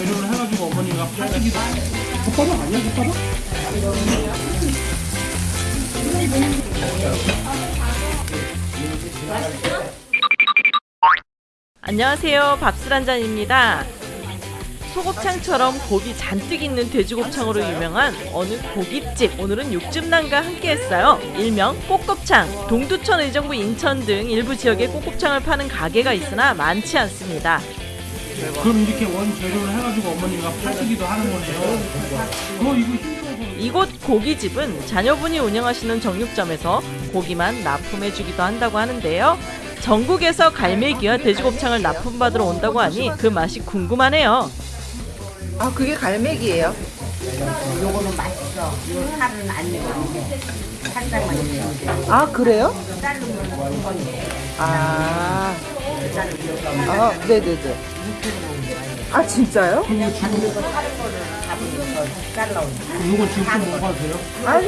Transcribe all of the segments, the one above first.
재료를 해가지고 어머니가 팔기도 족발은 아니야 족발은? 안녕하세요. 밥술 한 잔입니다. 소곱창처럼 곱이 잔뜩 있는 돼지곱창으로 유명한 어느 고깃집 오늘은 육즙남과 함께했어요. 일명 꼬껍창 동두천 의정부 인천 등 일부 지역에 꼬껍창을 파는 가게가 있으나 많지 않습니다. 그럼 이렇게 원 재료를 해가지고 어머니가 팔기도 하는 건데요 어 이거 힘들어서 이곳 고기집은 자녀분이 운영하시는 정육점에서 고기만 납품해주기도 한다고 하는데요. 전국에서 갈매기와 돼지곱창을 납품받으러 온다고 하니 그 맛이 궁금하네요. 아 그게 갈매기예요? 요거는 맛있어. 요 살은 안 익었는데 살짝만 익었는데 아 그래요? 자르면 한 번에 아, 아 네네네. 아 진짜요? 다른 거를 잡으면서 잘라오는 이거 지금 좀 먹어도 돼요? 아니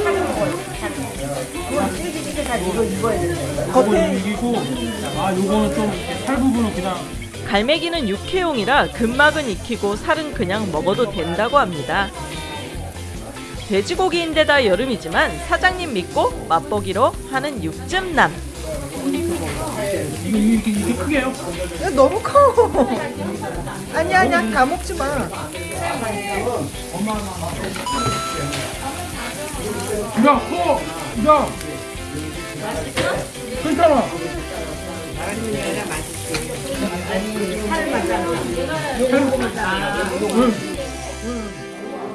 이건 찌기찌기해서 이거 익어야 되는데 이거는 겉에 이기고 아 요거는 좀살 부분은 그냥 갈매기는 육회용이라 근막은 익히고 살은 그냥 먹어도 된다고 합니다. 돼지고기인데다 여름이지만 사장님 믿고 맛보기로 하는 육즙남. 이거 이렇게 이렇게 크게요? 야, 너무 커. 아니 아니야 다 먹지 마. 야 커! 야! 괜찮아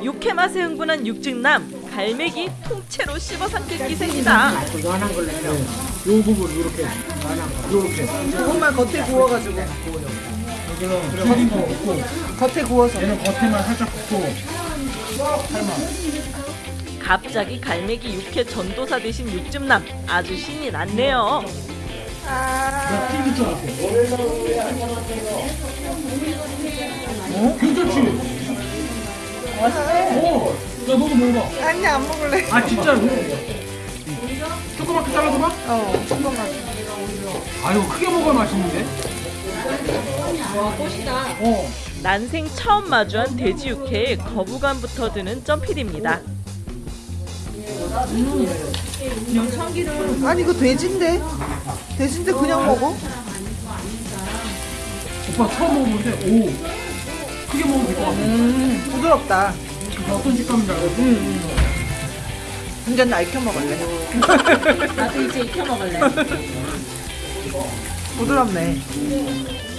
육회 맛에 흥분한 육즙남. 갈매기 통째로 씹어 삼킬 기세입니다. 요 부분 요렇게 요렇게 조금만 겉에 구워가지고 없고 겉에 구워서. 얘는 겉에만 살짝 굽고 살만 갑자기 갈매기 육회 전도사 되신 육즙남. 아주 신이 났네요. 줄 알았어 어? 괜찮지? 어! 야 너도 먹어봐 아니 안 먹을래. 아 진짜로? 조그맣게 잘라서 봐? 어 조금만. 아유 크게 먹어야 맛있는데? 어 난생 처음 마주한 돼지 육회에 거부감부터 드는 점필입니다. 아니 이거 돼지인데. 돼지인데 그냥 먹어? 오빠 처음 먹어보는데 오 크게 먹으면 될것 같아 음 부드럽다. 어떤 식감인지 알겠 어? 완전 날켜 먹을래. 나도 이제 익혀 먹을래. 부드럽네.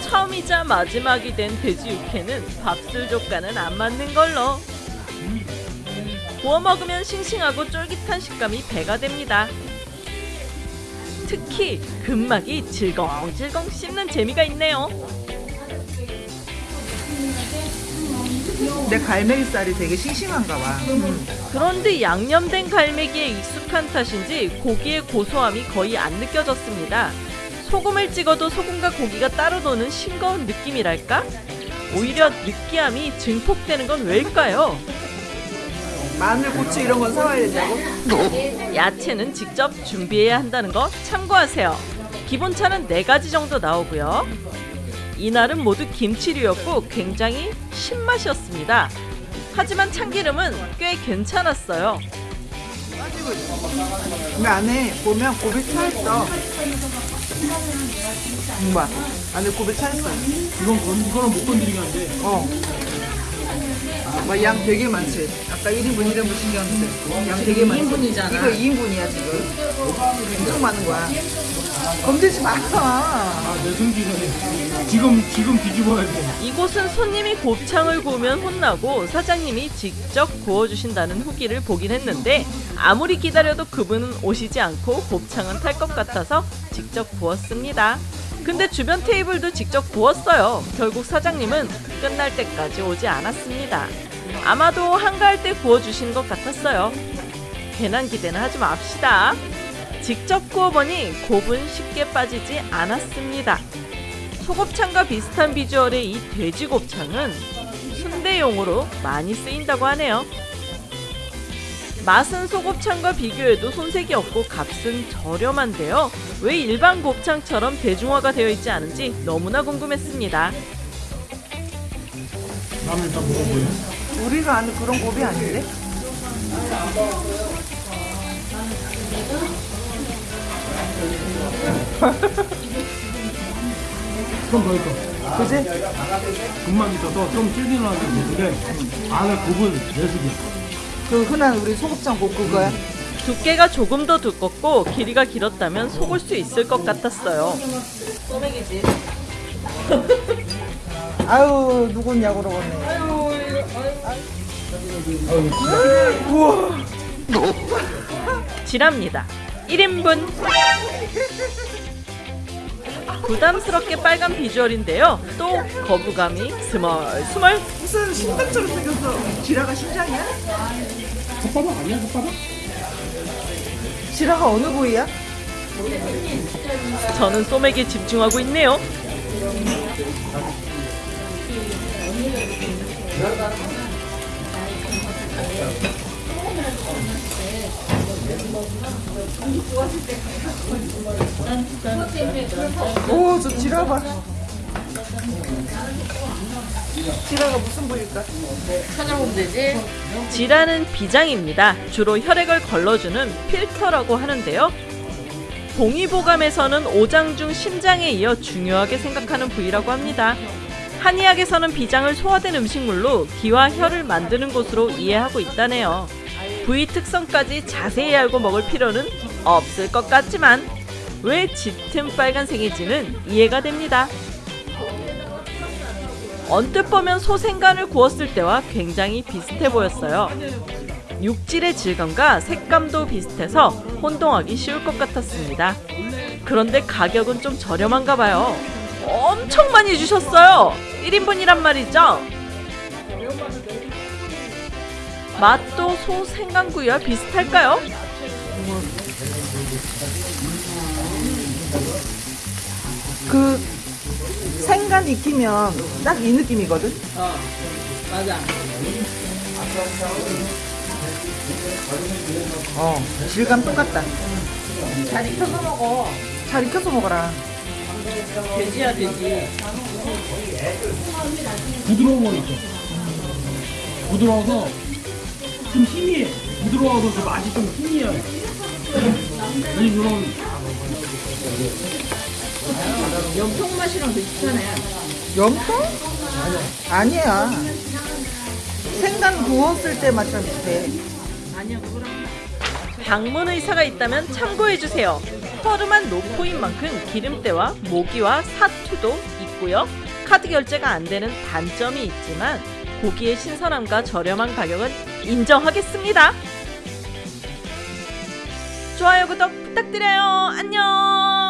처음이자 마지막이 된 돼지 육회는 밥술 족과는 안 맞는 걸로. 구워 먹으면 싱싱하고 쫄깃한 식감이 배가 됩니다. 특히 근막이 질겅질겅 씹는 재미가 있네요. 내 갈매기살이 되게 싱싱한가 봐. 그런데 양념된 갈매기에 익숙한 탓인지 고기의 고소함이 거의 안 느껴졌습니다. 소금을 찍어도 소금과 고기가 따로 노는 싱거운 느낌이랄까? 오히려 느끼함이 증폭되는 건 왜일까요? 마늘, 고추 이런 건 사와야 된다고? 야채는 직접 준비해야 한다는 거 참고하세요. 기본차는 4가지 정도 나오고요. 이날은 모두 김치류였고 굉장히 신맛이었습니다. 하지만 참기름은 꽤 괜찮았어요. 이 안에 보면 곱이 차있어. 봐. 안에 곱이 차있어. 이건 건, 이거는 못 건드리게 하는데 어. 막 양 되게 많지. 아까 1인분 1인분 신경 쓰. 양 되게 많지. 2인분이잖아. 이거 2인분이야 지금. 엄청 많은 거야. 건들지 마. 아내 성질은 지금 지금 뒤집어야 돼 이곳은 손님이 곱창을 구우면 혼나고 사장님이 직접 구워주신다는 후기를 보긴 했는데 아무리 기다려도 그분은 오시지 않고 곱창은 탈 것 같아서 직접 구웠습니다. 근데 주변 테이블도 직접 구웠어요. 결국 사장님은 끝날 때까지 오지 않았습니다. 아마도 한가할 때 구워주신 것 같았어요. 괜한 기대는 하지 맙시다. 직접 구워보니 곱은 쉽게 빠지지 않았습니다. 소곱창과 비슷한 비주얼의 이 돼지곱창은 순대용으로 많이 쓰인다고 하네요. 맛은 소곱창과 비교해도 손색이 없고 값은 저렴한데요. 왜 일반 곱창처럼 대중화가 되어 있지 않은지 너무나 궁금했습니다. 나는 일단 먹어볼래. 우리가 아는 그런 곱이 아닌데? 좀더 있어. 그지? 금방 있어서 좀 질기는 되는데 안에 굽은 내수기. 그 흔한 우리 소곱창 곱 그거야? 두께가 조금 더 두껍고 길이가 길었다면 속을 수 있을 것 같았어요. 소맥이지. 아유 누구냐고 그러겠네 지랍니다. 1인분. 부담스럽게 빨간 비주얼인데요. 또 거부감이 스멀스멀. 무슨 심장처럼 생겼어 지라가 심장이야? 혓바닥 아니야 혓바닥? 지라가 어느 부위야? 저는 소맥에 집중하고 있네요. 오 저 지라 봐 지라가 무슨 부위일까? 지라는 비장입니다. 주로 혈액을 걸러주는 필터라고 하는데요. 동의보감에서는 오장 중 심장에 이어 중요하게 생각하는 부위라고 합니다. 한의학에서는 비장을 소화된 음식물로 기와 혈을 만드는 곳으로 이해하고 있다네요. 부위 특성까지 자세히 알고 먹을 필요는 없을 것 같지만 왜 짙은 빨간색인지는 이해가 됩니다. 언뜻 보면 소생간을 구웠을 때와 굉장히 비슷해 보였어요. 육질의 질감과 색감도 비슷해서 혼동하기 쉬울 것 같았습니다. 그런데 가격은 좀 저렴한가 봐요. 엄청 많이 주셨어요. 1인분이란 말이죠. 맛도 소 생강구이와 비슷할까요? 그 생간 익히면 딱 이 느낌이거든? 어 질감 똑같다 잘 익혀서 먹어. 잘 익혀서 먹어라 돼지야 돼지. 부드러운 거 있어. 부드러워서 좀 희미해. 부드러워서 그 맛이 좀 희미해. 아니 그런 염통 맛이랑 비슷하네. 염통? 아니야 생간 구웠을 때 맛이랑 비슷해 방문 의사가 있다면 참고해 주세요. 허름한 노코인 만큼 기름때와 모기와 사투도 있고요. 카드 결제가 안 되는 단점이 있지만 고기의 신선함과 저렴한 가격은 인정하겠습니다. 좋아요 구독 부탁드려요. 안녕.